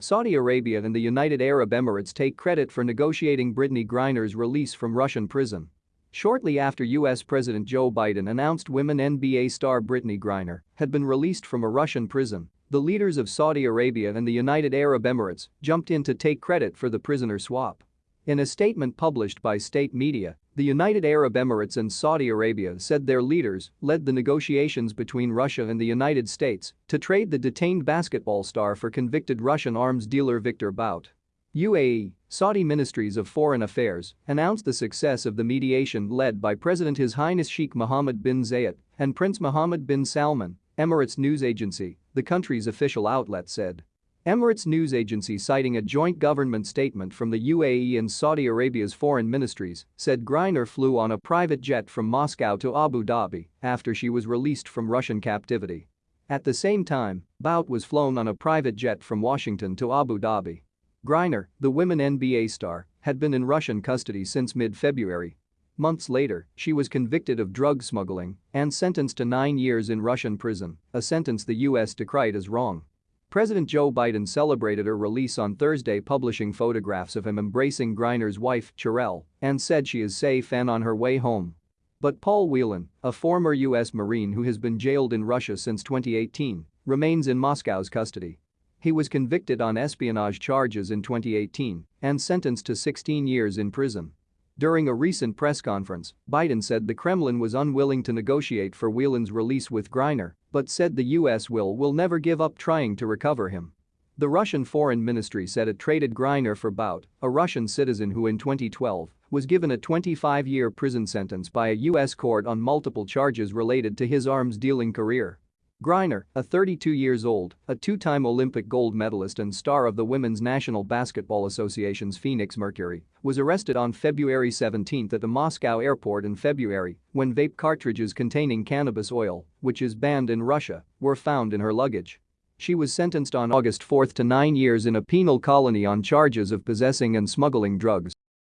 Saudi Arabia and the United Arab Emirates take credit for negotiating Brittney Griner's release from Russian prison. Shortly after U.S. President Joe Biden announced WNBA star Brittney Griner had been released from a Russian prison, the leaders of Saudi Arabia and the United Arab Emirates jumped in to take credit for the prisoner swap. In a statement published by state media, the United Arab Emirates and Saudi Arabia said their leaders led the negotiations between Russia and the United States to trade the detained basketball star for convicted Russian arms dealer Viktor Bout. UAE, Saudi Ministries of Foreign Affairs announced the success of the mediation led by President His Highness Sheikh Mohammed bin Zayed and Prince Mohammed bin Salman, Emirates news agency, the country's official outlet said. Emirates news agency citing a joint government statement from the UAE and Saudi Arabia's foreign ministries said Griner flew on a private jet from Moscow to Abu Dhabi after she was released from Russian captivity. At the same time, Bout was flown on a private jet from Washington to Abu Dhabi. Griner, the WNBA star, had been in Russian custody since mid-February. Months later, she was convicted of drug smuggling and sentenced to nine years in Russian prison, a sentence the US decried as wrong. President Joe Biden celebrated her release on Thursday publishing photographs of him embracing Griner's wife, Cherelle, and said she is safe and on her way home. But Paul Whelan, a former U.S. Marine who has been jailed in Russia since 2018, remains in Moscow's custody. He was convicted on espionage charges in 2018 and sentenced to 16 years in prison. During a recent press conference, Biden said the Kremlin was unwilling to negotiate for Whelan's release with Griner but said the US will will never give up trying to recover him. The Russian Foreign Ministry said it traded Griner for Bout, a Russian citizen who in 2012 was given a 25-year prison sentence by a U.S. court on multiple charges related to his arms-dealing career. Griner, a 32 years old, a two-time Olympic gold medalist and star of the Women's National Basketball Association's Phoenix Mercury, was arrested on February 17 at the Moscow airport in February when vape cartridges containing cannabis oil, which is banned in Russia, were found in her luggage. She was sentenced on August 4 to nine years in a penal colony on charges of possessing and smuggling drugs.